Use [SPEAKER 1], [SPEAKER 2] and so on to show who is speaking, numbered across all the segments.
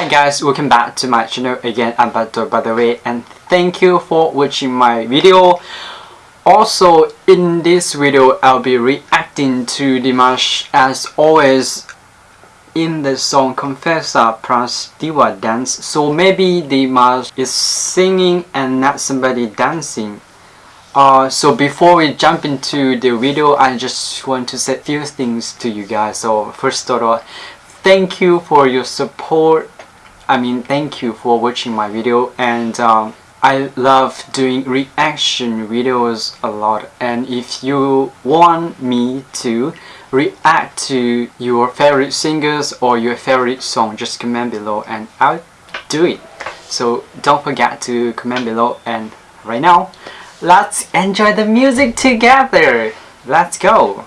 [SPEAKER 1] Hi guys, welcome back to my channel again, I'm Bato by the way and thank you for watching my video. Also, in this video, I'll be reacting to Dimash as always in the song Confessa plus Diva Dance. So maybe Dimash is singing and not somebody dancing. Uh, so before we jump into the video, I just want to say a few things to you guys. So first of all, thank you for your support. I mean, thank you for watching my video and um, I love doing reaction videos a lot and if you want me to react to your favorite singers or your favorite song just comment below and I'll do it. So don't forget to comment below and right now let's enjoy the music together. Let's go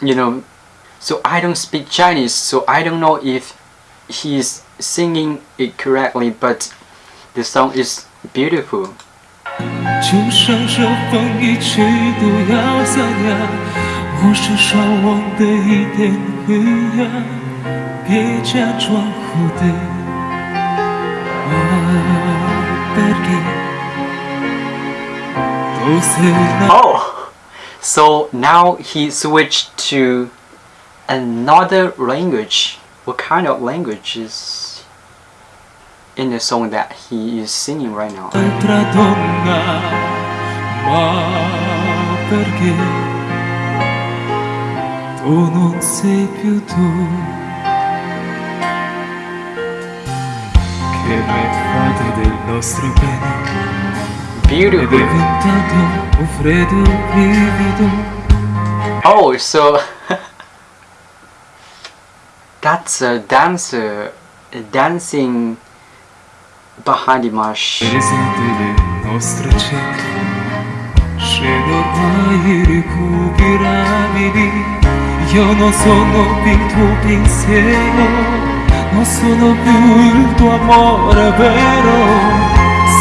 [SPEAKER 1] you know, so I don't speak Chinese, so I don't know if he's singing it correctly, but The song is beautiful.
[SPEAKER 2] 就算这风一去都要散呀，我是少忘的一点灰呀，别假装活的。
[SPEAKER 1] Oh, so now he switched to another language. What kind of language is in the song that he is singing right now. Beautiful. Oh, so that's a dancer dancing behind
[SPEAKER 2] Dimash. Io sono più tuo pensiero Non sono più il tuo amore vero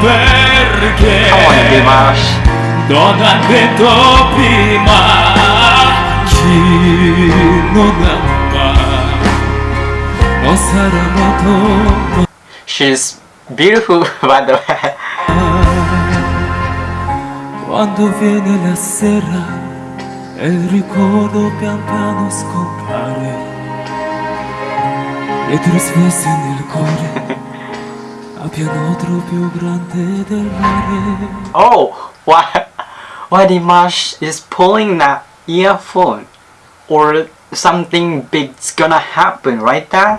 [SPEAKER 2] perché non che detto prima chi non ama non sarà amato
[SPEAKER 1] she's Beautiful, by the way.
[SPEAKER 2] Quando viene la sera e il ricordo pian piano scompare e trasmessi nel cuore pianotro più grande del mare.
[SPEAKER 1] Oh, why, why Dimash is pulling that earphone? Or something big's gonna happen, right there?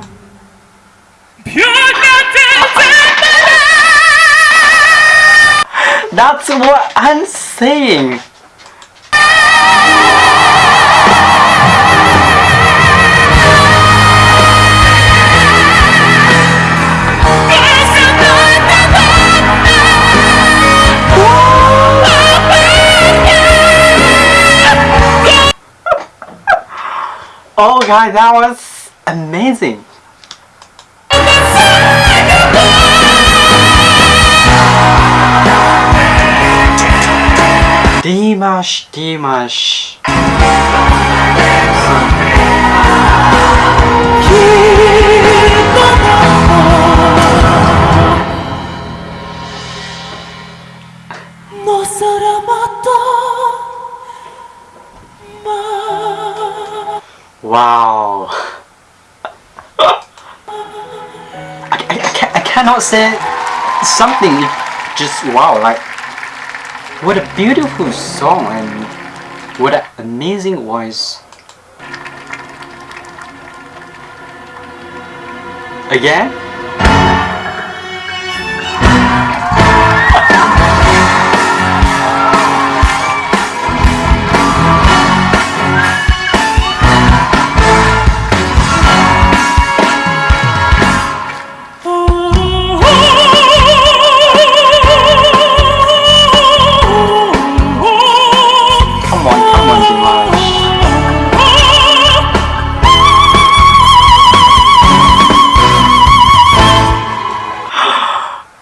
[SPEAKER 1] That's what I'm saying. Oh guys, that was amazing. Dimash, Dimash. Wow. I, I, I, ca- I cannot say something. Just wow. Like what a beautiful song and what an amazing voice. Again?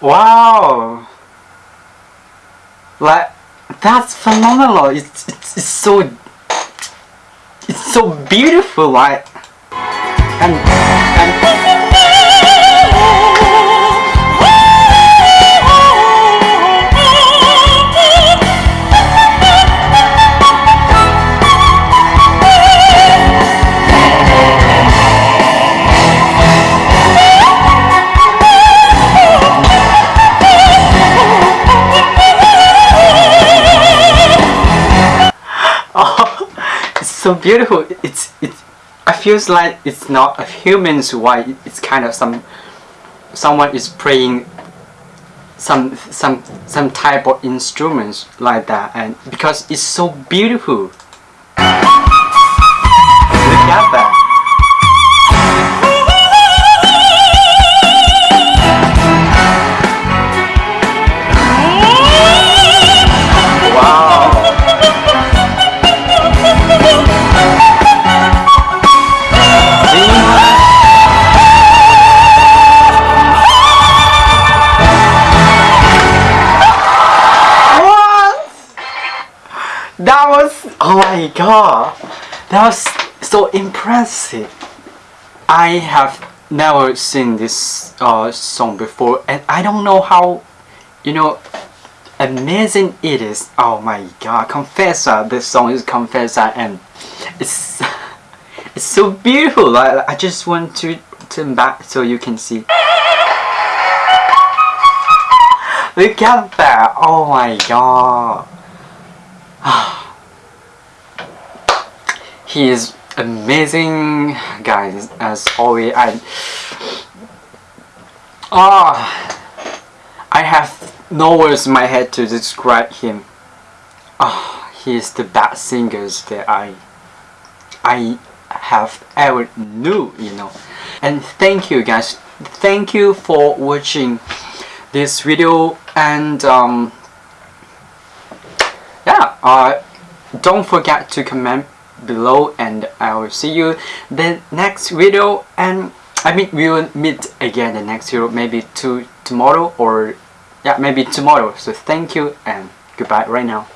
[SPEAKER 1] Wow! Like that's phenomenal. It's it's, it's so it's so beautiful. Like and and so beautiful. It's it's. I feels like it's not a human's way. It's kind of some someone is playing some some some type of instruments like that, and because it's so beautiful. Look at that. That was oh my god. That was so impressive. I have never seen this uh, song before and I don't know how you know amazing it is. Oh my god, Confessa. This song is Confessa and it's it's so beautiful. Like I just want to turn back so you can see. Look at that! Oh my god! he is amazing, guys. As always, I ah, I have no words in my head to describe him. Ah, he is the best singers that I I have ever knew. You know, and thank you, guys. Thank you for watching this video and um, uh, don't forget to comment below and I will see you the next video and I mean we will meet again the next video maybe to tomorrow or yeah maybe tomorrow. So thank you and goodbye right now